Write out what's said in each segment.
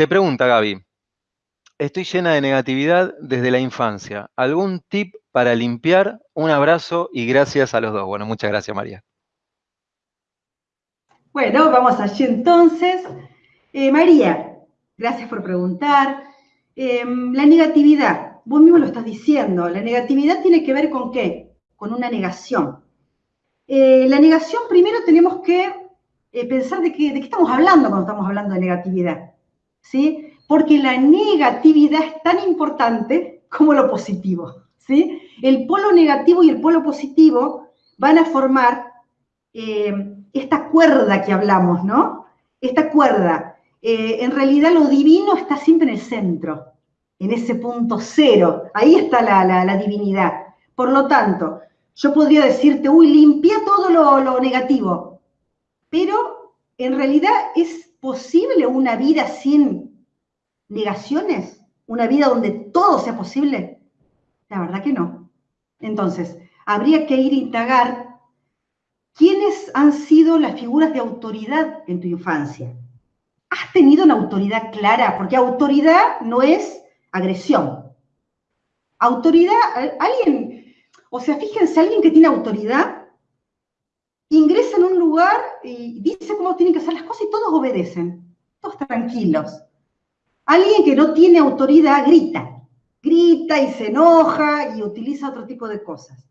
Te pregunta Gaby, estoy llena de negatividad desde la infancia. ¿Algún tip para limpiar? Un abrazo y gracias a los dos. Bueno, muchas gracias María. Bueno, vamos allí entonces. Eh, María, gracias por preguntar. Em, la negatividad, vos mismo lo estás diciendo, la negatividad tiene que ver con qué? Con una negación. Eh, la negación, primero tenemos que eh, pensar de, de qué estamos hablando cuando estamos hablando de negatividad. ¿Sí? Porque la negatividad es tan importante como lo positivo, ¿sí? El polo negativo y el polo positivo van a formar eh, esta cuerda que hablamos, ¿no? Esta cuerda. Eh, en realidad lo divino está siempre en el centro, en ese punto cero. Ahí está la, divinidad. Por lo tanto, yo podría decirte, uy, limpia todo lo, lo negativo. Pero en realidad es posible una vida sin negaciones? ¿Una vida donde todo sea posible? La verdad que no. Entonces, habría que ir a indagar quiénes han sido las figuras de autoridad en tu infancia. ¿Has tenido una autoridad clara? Porque autoridad no es agresión. Autoridad, alguien, o sea, fíjense, alguien que tiene autoridad ingresa un lugar y dice cómo tienen que hacer las cosas y todos obedecen, todos tranquilos. Alguien que no tiene autoridad grita, grita y se enoja y utiliza otro tipo de cosas.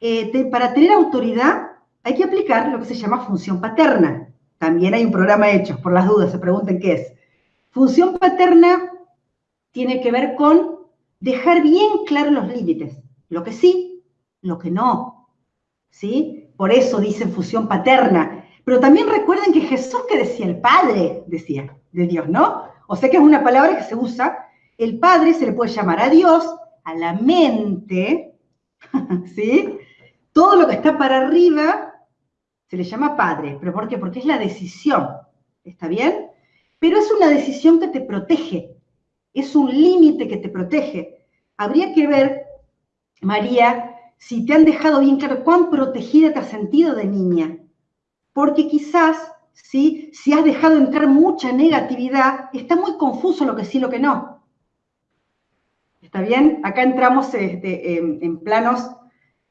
Eh, para tener autoridad hay que aplicar lo que se llama función paterna. También hay un programa hecho, por las dudas, se pregunten qué es. Función paterna tiene que ver con dejar bien claros los límites, lo que sí, lo que no. ¿Sí? Por eso dicen fusión paterna. Pero también recuerden que Jesús que decía el Padre, decía, de Dios, ¿no? O sea que es una palabra que se usa. El Padre se le puede llamar a Dios, a la mente, ¿sí? Todo lo que está para arriba se le llama Padre. ¿Pero por qué? Porque es la decisión, ¿está bien? Pero es una decisión que te protege, es un límite que te protege. Habría que ver, María, si te han dejado bien claro cuán protegida te has sentido de niña. Porque quizás, ¿sí? si has dejado entrar mucha negatividad, está muy confuso lo que sí y lo que no. ¿Está bien? Acá entramos este, en, planos,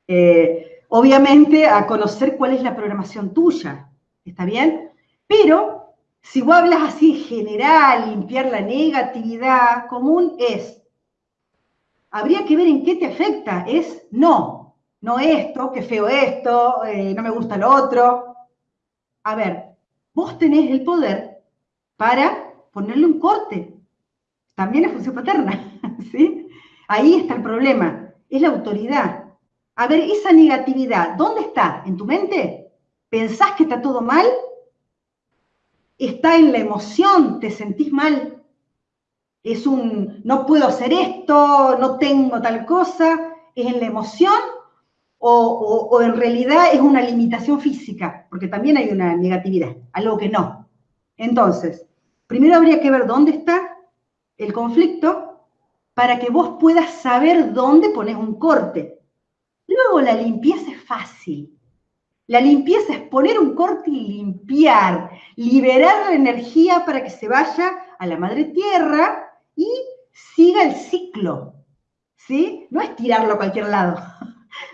eh, obviamente, a conocer cuál es la programación tuya. ¿Está bien? Pero si vos hablas así en general, limpiar la negatividad común es, habría que ver en qué te afecta. Es no, no esto, qué feo esto, eh, no me gusta lo otro. A ver, vos tenés el poder para ponerle un corte. También es función paterna, ¿sí? Ahí está el problema, es la autoridad. A ver, esa negatividad, ¿dónde está? ¿En tu mente? ¿Pensás que está todo mal? ¿Está en la emoción? ¿Te sentís mal? Es un, no puedo hacer esto, no tengo tal cosa. ¿Es en la emoción o, en realidad es una limitación física, porque también hay una negatividad, algo que no. Entonces, primero habría que ver dónde está el conflicto para que vos puedas saber dónde pones un corte. Luego la limpieza es fácil. La limpieza es poner un corte y limpiar, liberar la energía para que se vaya a la madre tierra y siga el ciclo. ¿Sí? No es tirarlo a cualquier lado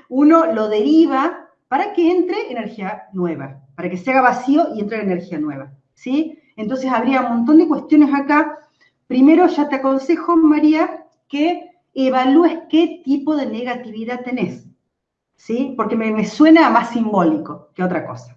uno lo deriva para que entre energía nueva, para que se haga vacío y entre energía nueva, ¿sí? Entonces habría un montón de cuestiones acá. Primero ya te aconsejo, María, que evalúes qué tipo de negatividad tenés, ¿sí? Porque me, me suena más simbólico que otra cosa.